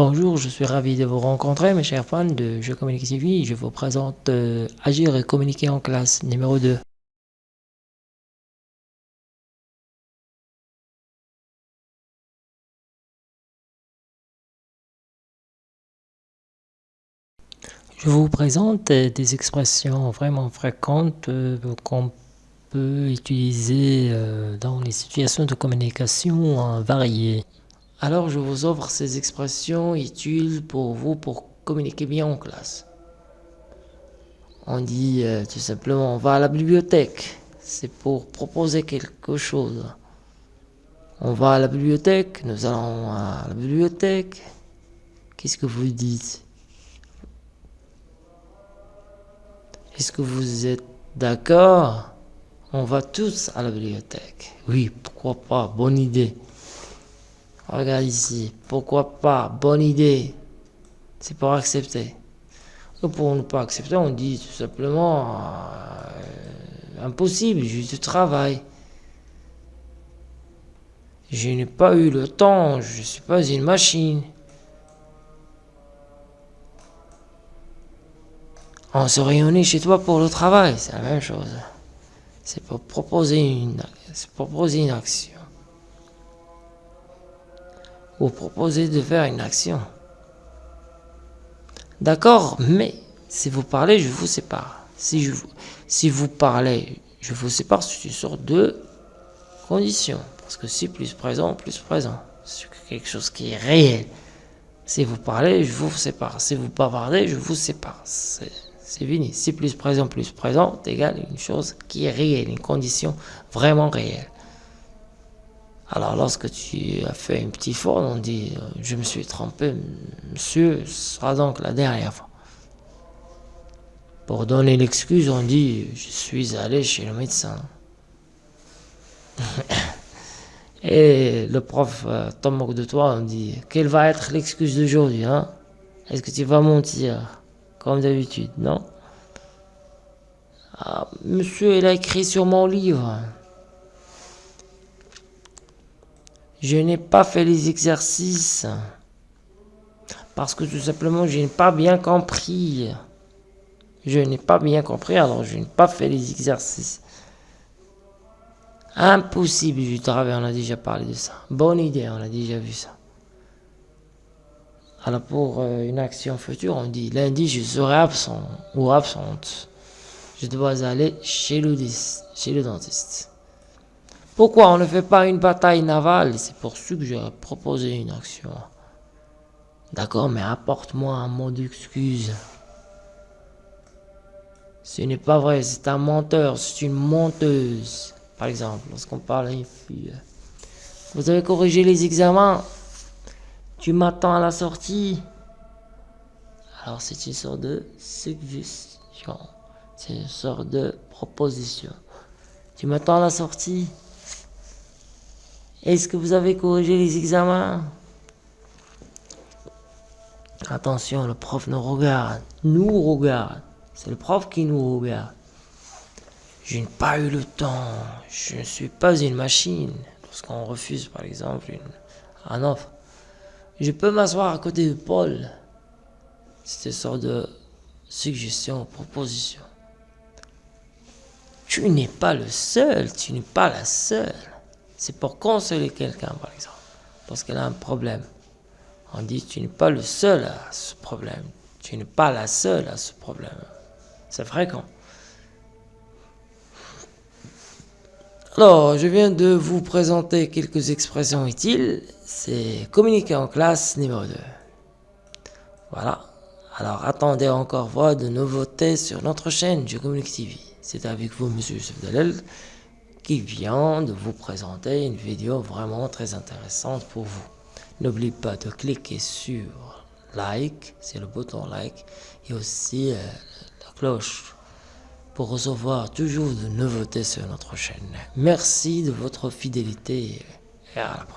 Bonjour, je suis ravi de vous rencontrer, mes chers fans de Je Communique TV. Je vous présente euh, Agir et communiquer en classe numéro 2. Je vous présente euh, des expressions vraiment fréquentes euh, qu'on peut utiliser dans les situations de communication variées. Alors je vous offre ces expressions utiles pour vous pour communiquer bien en classe. On dit euh, tout simplement on va à la bibliothèque. C'est pour proposer quelque chose. On va à la bibliothèque, nous allons à la bibliothèque. Qu'est-ce que vous dites? Est-ce que vous êtes d'accord? On va tous à la bibliothèque. Oui, pourquoi pas, bonne idée. Regarde ici. Pourquoi pas? Bonne idée. C'est pour accepter. pour ne pas accepter, on dit tout simplement euh, impossible, je travail. Je n'ai pas eu le temps, je ne suis pas une machine. On se réunit chez toi pour le travail, c'est la même chose. C'est pour proposer une, proposer une action vous proposez de faire une action. D'accord, mais si vous parlez, je vous sépare. Si, je, si vous parlez, je vous sépare, c'est une sorte de condition. Parce que si plus présent, plus présent. C'est quelque chose qui est réel. Si vous parlez, je vous sépare. Si vous parlez, je vous sépare. C'est fini. Si plus présent, plus présent, égale une chose qui est réelle, une condition vraiment réelle. Alors lorsque tu as fait une petite faute, on dit euh, je me suis trompé, monsieur, ce sera donc la dernière fois. Pour donner l'excuse, on dit je suis allé chez le médecin. Et le prof euh, tombe moque de toi, on dit quelle va être l'excuse d'aujourd'hui hein? Est-ce que tu vas mentir comme d'habitude Non? Ah, Monsieur, il a écrit sur mon livre. Je n'ai pas fait les exercices parce que tout simplement je n'ai pas bien compris. Je n'ai pas bien compris, alors je n'ai pas fait les exercices. Impossible du travail, on a déjà parlé de ça. Bonne idée, on a déjà vu ça. Alors pour euh, une action future, on dit lundi je serai absent ou absente. Je dois aller chez le, chez le dentiste. Pourquoi on ne fait pas une bataille navale? C'est pour ça que j'ai proposé une action. D'accord, mais apporte-moi un mot d'excuse. Ce n'est pas vrai, c'est un menteur, c'est une menteuse. Par exemple, lorsqu'on parle à une fille. Vous avez corrigé les examens. Tu m'attends à la sortie. Alors c'est une sorte de suggestion. C'est une sorte de proposition. Tu m'attends à la sortie? Est-ce que vous avez corrigé les examens? Attention, le prof nous regarde, nous regarde. C'est le prof qui nous regarde. Je n'ai pas eu le temps. Je ne suis pas une machine. Lorsqu'on refuse, par exemple, un offre, je peux m'asseoir à côté de Paul. C'est une sorte de suggestion, proposition. Tu n'es pas le seul, tu n'es pas la seule. C'est pour consoler quelqu'un, par exemple, parce qu'elle a un problème. On dit, tu n'es pas le seul à ce problème. Tu n'es pas la seule à ce problème. C'est fréquent. Alors, je viens de vous présenter quelques expressions utiles. C'est communiquer en classe numéro 2. Voilà. Alors, attendez encore voir de nouveautés sur notre chaîne Je Communique TV. C'est avec vous, Monsieur Youssef Dalel qui vient de vous présenter une vidéo vraiment très intéressante pour vous. N'oubliez pas de cliquer sur like, c'est le bouton like, et aussi euh, la cloche pour recevoir toujours de nouveautés sur notre chaîne. Merci de votre fidélité et à la prochaine.